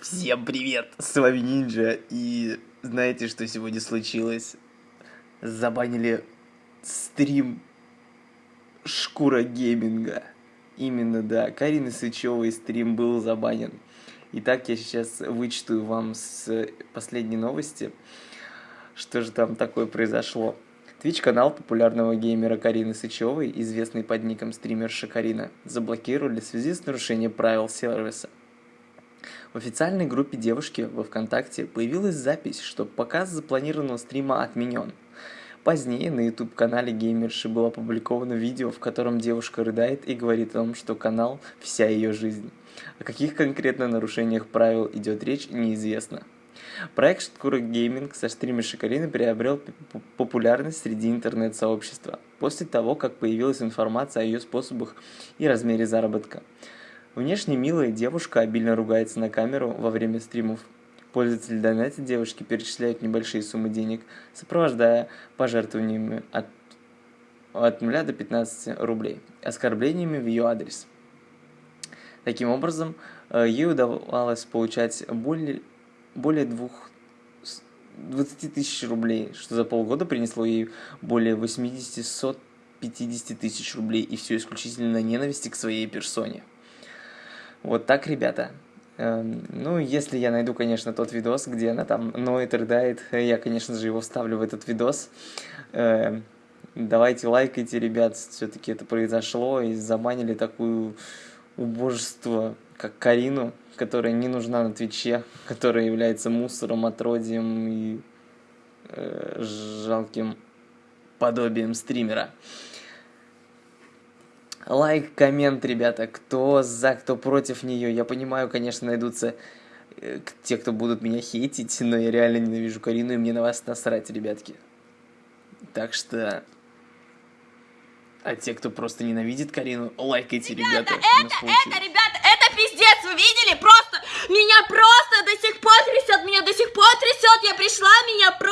Всем привет! С вами Нинджа, и знаете, что сегодня случилось? Забанили стрим Шкура Гейминга. Именно, да, Карины Сычевой стрим был забанен. Итак, я сейчас вычитаю вам с последней новости, что же там такое произошло. Твич-канал популярного геймера Карины Сычевой, известный под ником стримерша Карина, заблокировали в связи с нарушением правил сервиса. В официальной группе девушки во ВКонтакте появилась запись, что показ запланированного стрима отменен. Позднее на YouTube-канале геймерши было опубликовано видео, в котором девушка рыдает и говорит о том, что канал – вся ее жизнь. О каких конкретно нарушениях правил идет речь, неизвестно. Проект Шкура Гейминг со стримершей Карины приобрел популярность среди интернет-сообщества после того, как появилась информация о ее способах и размере заработка. Внешне милая девушка обильно ругается на камеру во время стримов. Пользователи донатят девушки перечисляют небольшие суммы денег, сопровождая пожертвованиями от, от 0 до 15 рублей, оскорблениями в ее адрес. Таким образом, э, ей удавалось получать более, более двух 20 тысяч рублей, что за полгода принесло ей более 80-150 тысяч рублей, и все исключительно на ненависти к своей персоне. Вот так, ребята. Эм, ну, если я найду, конечно, тот видос, где она там ноет, рыдает, я, конечно же, его вставлю в этот видос. Эм, давайте лайкайте, ребят, все-таки это произошло, и забанили такую убожество, как Карину, которая не нужна на Твиче, которая является мусором, отродием и э, жалким подобием стримера. Лайк, коммент, ребята, кто за, кто против нее. Я понимаю, конечно, найдутся э, те, кто будут меня хейтить, но я реально ненавижу Карину, и мне на вас насрать, ребятки. Так что... А те, кто просто ненавидит Карину, лайкайте, ребята. Ребята, это, это, ребята, это пиздец, вы видели? Просто, меня просто до сих пор трясет, меня до сих пор трясет, я пришла, меня просто.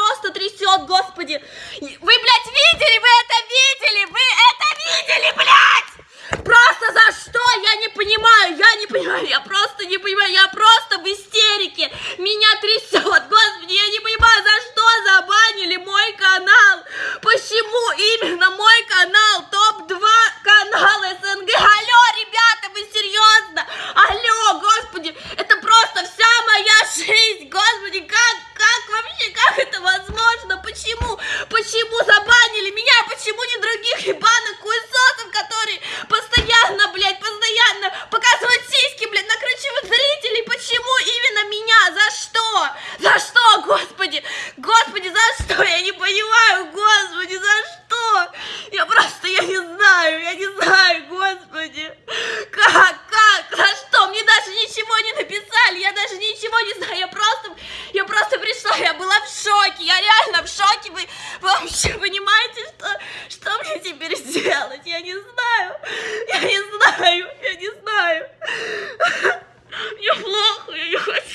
теперь сделать? Я не знаю. Я не знаю. Я не знаю. Мне плохо, я не хочу.